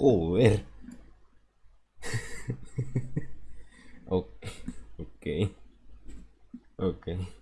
Joder. Okay, Ok. okay.